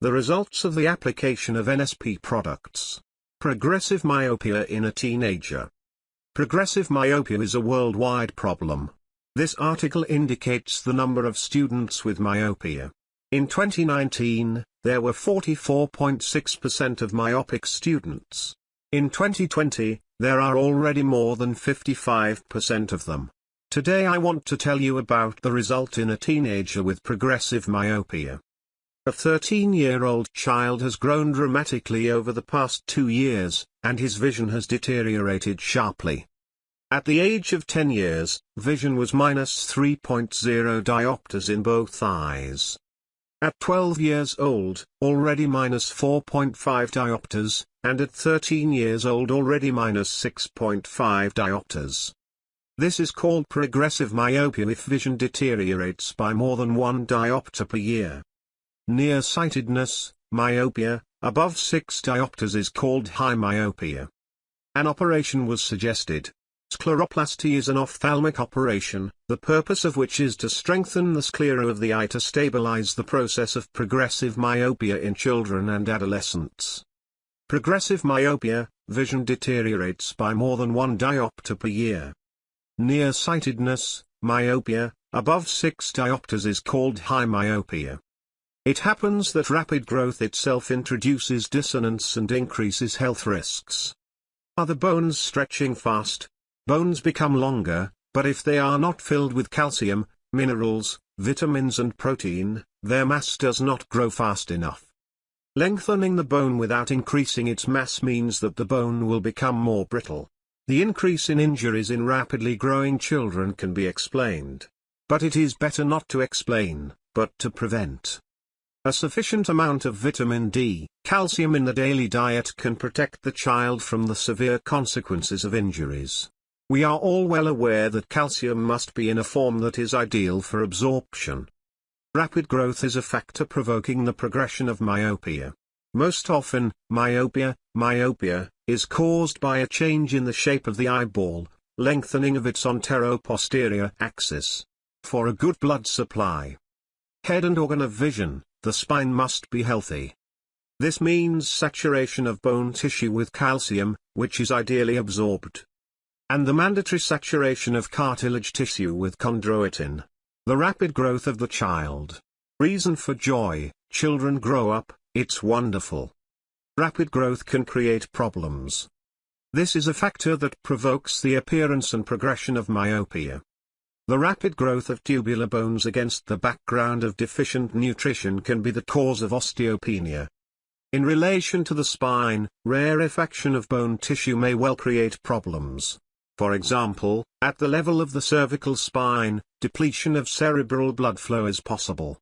The results of the application of NSP products. Progressive myopia in a teenager. Progressive myopia is a worldwide problem. This article indicates the number of students with myopia. In 2019, there were 44.6% of myopic students. In 2020, there are already more than 55% of them. Today I want to tell you about the result in a teenager with progressive myopia. A 13-year-old child has grown dramatically over the past two years, and his vision has deteriorated sharply. At the age of 10 years, vision was minus 3.0 diopters in both eyes. At 12 years old, already minus 4.5 diopters, and at 13 years old already minus 6.5 diopters. This is called progressive myopia if vision deteriorates by more than 1 diopter per year. Nearsightedness, myopia, above 6 diopters is called high myopia. An operation was suggested. Scleroplasty is an ophthalmic operation, the purpose of which is to strengthen the sclera of the eye to stabilize the process of progressive myopia in children and adolescents. Progressive myopia, vision deteriorates by more than one diopter per year. Nearsightedness, myopia, above 6 diopters is called high myopia. It happens that rapid growth itself introduces dissonance and increases health risks. Are the bones stretching fast, Bones become longer, but if they are not filled with calcium, minerals, vitamins and protein, their mass does not grow fast enough. Lengthening the bone without increasing its mass means that the bone will become more brittle. The increase in injuries in rapidly growing children can be explained. But it is better not to explain, but to prevent. A sufficient amount of vitamin D, calcium in the daily diet can protect the child from the severe consequences of injuries. We are all well aware that calcium must be in a form that is ideal for absorption. Rapid growth is a factor provoking the progression of myopia. Most often, myopia, myopia, is caused by a change in the shape of the eyeball, lengthening of its antero-posterior axis. For a good blood supply, head and organ of vision, the spine must be healthy. This means saturation of bone tissue with calcium, which is ideally absorbed and the mandatory saturation of cartilage tissue with chondroitin. The rapid growth of the child. Reason for joy, children grow up, it's wonderful. Rapid growth can create problems. This is a factor that provokes the appearance and progression of myopia. The rapid growth of tubular bones against the background of deficient nutrition can be the cause of osteopenia. In relation to the spine, rarefaction of bone tissue may well create problems. For example, at the level of the cervical spine, depletion of cerebral blood flow is possible.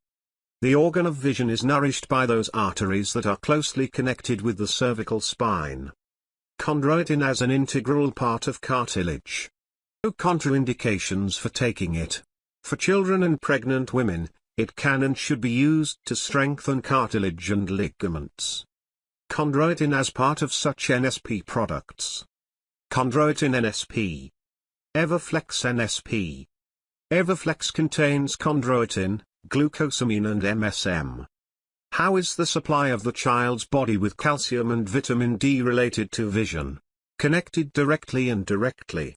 The organ of vision is nourished by those arteries that are closely connected with the cervical spine. Chondroitin as an integral part of cartilage. No contraindications for taking it. For children and pregnant women, it can and should be used to strengthen cartilage and ligaments. Chondroitin as part of such NSP products. Chondroitin NSP. Everflex NSP. Everflex contains chondroitin, glucosamine and MSM. How is the supply of the child's body with calcium and vitamin D related to vision? Connected directly and directly.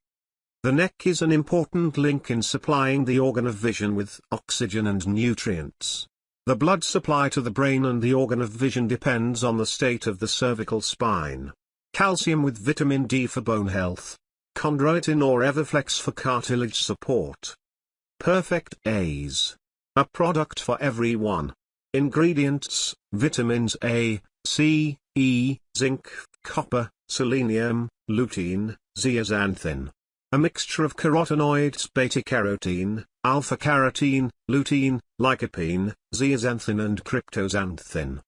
The neck is an important link in supplying the organ of vision with oxygen and nutrients. The blood supply to the brain and the organ of vision depends on the state of the cervical spine calcium with vitamin D for bone health, chondroitin or Everflex for cartilage support. Perfect Eyes. A product for everyone. Ingredients, vitamins A, C, E, zinc, copper, selenium, lutein, zeaxanthin. A mixture of carotenoids beta-carotene, alpha-carotene, lutein, lycopene, zeaxanthin and cryptoxanthin.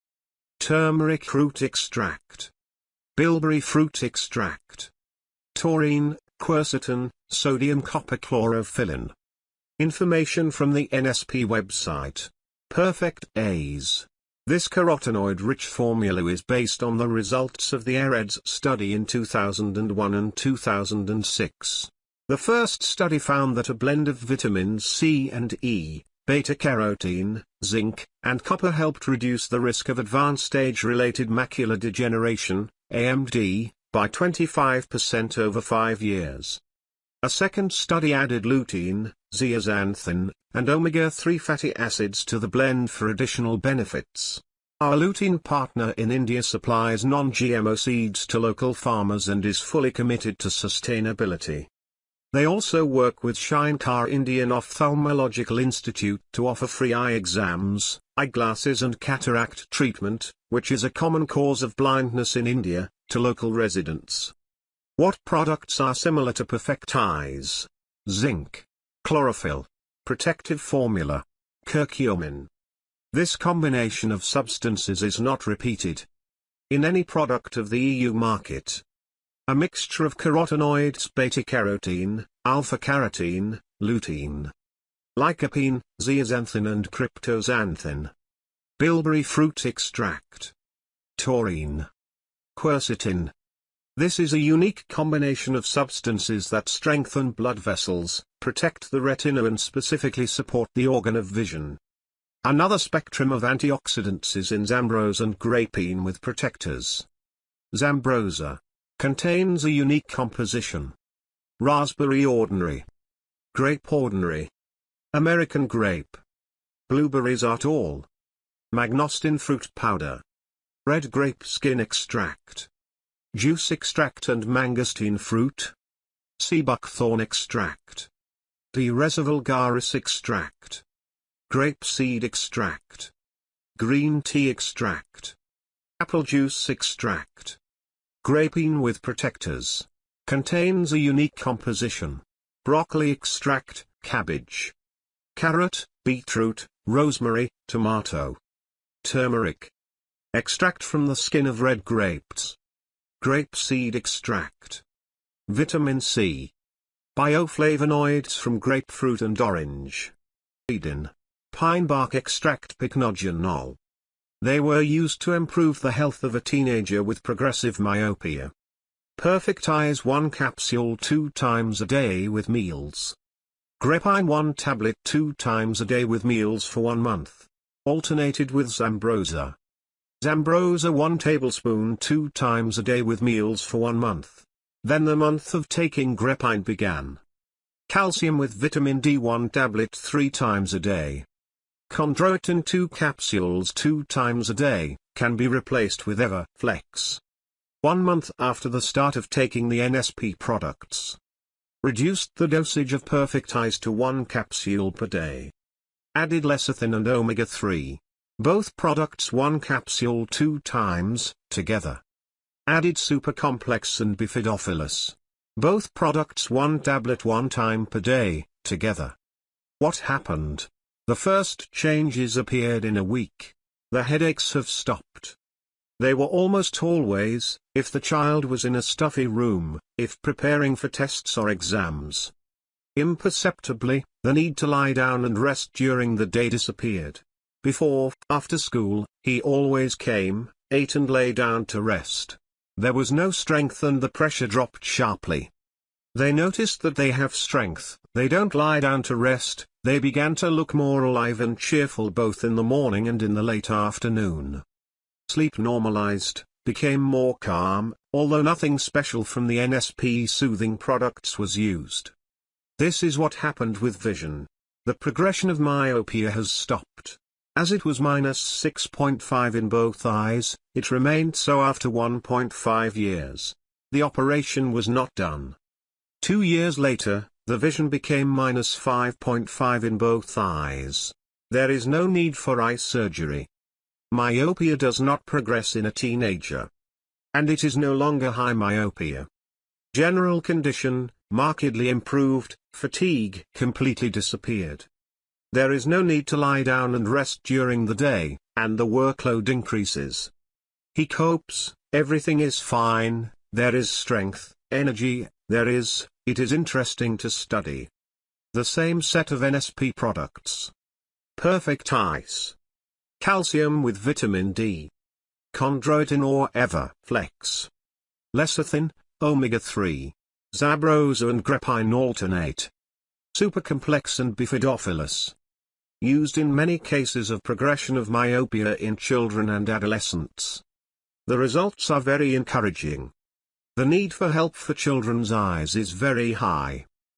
Turmeric root extract bilberry fruit extract. Taurine, quercetin, sodium copper chlorophyllin. Information from the NSP website. Perfect Eyes. This carotenoid-rich formula is based on the results of the AREDS study in 2001 and 2006. The first study found that a blend of vitamins C and E, beta-carotene, zinc, and copper helped reduce the risk of advanced age-related macular degeneration, AMD, by 25% over five years. A second study added lutein, zeaxanthin, and omega-3 fatty acids to the blend for additional benefits. Our lutein partner in India supplies non-GMO seeds to local farmers and is fully committed to sustainability. They also work with Shankar Indian Ophthalmological Institute to offer free eye exams, eyeglasses and cataract treatment, which is a common cause of blindness in India, to local residents. What products are similar to Perfect Eyes? Zinc. Chlorophyll. Protective formula. Curcumin. This combination of substances is not repeated in any product of the EU market. A mixture of carotenoids beta-carotene, alpha-carotene, lutein, lycopene, zeaxanthin and cryptoxanthin. Bilberry fruit extract. Taurine. Quercetin. This is a unique combination of substances that strengthen blood vessels, protect the retina and specifically support the organ of vision. Another spectrum of antioxidants is in Zambroza and grapine with protectors. Zambroza contains a unique composition. Raspberry ordinary. Grape ordinary. American grape. Blueberries are all. Mangosteen fruit powder. Red grape skin extract juice extract and mangosteen fruit. Sea buckthorn extract. D. extract. Grape seed extract. Green tea extract. Apple juice extract. Grapine with protectors. Contains a unique composition. Broccoli extract, cabbage. Carrot, beetroot, rosemary, tomato. Turmeric. Extract from the skin of red grapes. Grape seed extract. Vitamin C. Bioflavonoids from grapefruit and orange. Edin. Pine bark extract pycnogenol. They were used to improve the health of a teenager with progressive myopia. Perfect Eyes 1 capsule 2 times a day with meals. Grapine 1 tablet 2 times a day with meals for 1 month. Alternated with Zambroza. Zambroza 1 tablespoon 2 times a day with meals for 1 month. Then the month of taking grapine began. Calcium with vitamin D 1 tablet 3 times a day. Chondroitin 2 capsules 2 times a day, can be replaced with Everflex. One month after the start of taking the NSP products. Reduced the dosage of Perfect Eyes to 1 capsule per day. Added lecithin and omega-3. Both products one capsule two times, together. Added super complex and bifidophilus. Both products one tablet one time per day, together. What happened? The first changes appeared in a week. The headaches have stopped. They were almost always, if the child was in a stuffy room, if preparing for tests or exams. Imperceptibly, the need to lie down and rest during the day disappeared. Before, after school, he always came, ate and lay down to rest. There was no strength and the pressure dropped sharply. They noticed that they have strength, they don't lie down to rest, they began to look more alive and cheerful both in the morning and in the late afternoon. Sleep normalized, became more calm, although nothing special from the NSP soothing products was used. This is what happened with vision. The progression of myopia has stopped. As it was minus 6.5 in both eyes, it remained so after 1.5 years. The operation was not done. Two years later, the vision became minus 5.5 in both eyes. There is no need for eye surgery. Myopia does not progress in a teenager. And it is no longer high myopia. General condition, markedly improved, fatigue completely disappeared. There is no need to lie down and rest during the day, and the workload increases. He copes, everything is fine, there is strength, energy, there is, it is interesting to study. The same set of NSP products. Perfect Eyes. Calcium with vitamin D. Chondroitin or Everflex. Lecithin, omega-3. Zambroza and grapine alternate. Supercomplex and bifidophilus. Used in many cases of progression of myopia in children and adolescents. The results are very encouraging. The need for help for children's eyes is very high.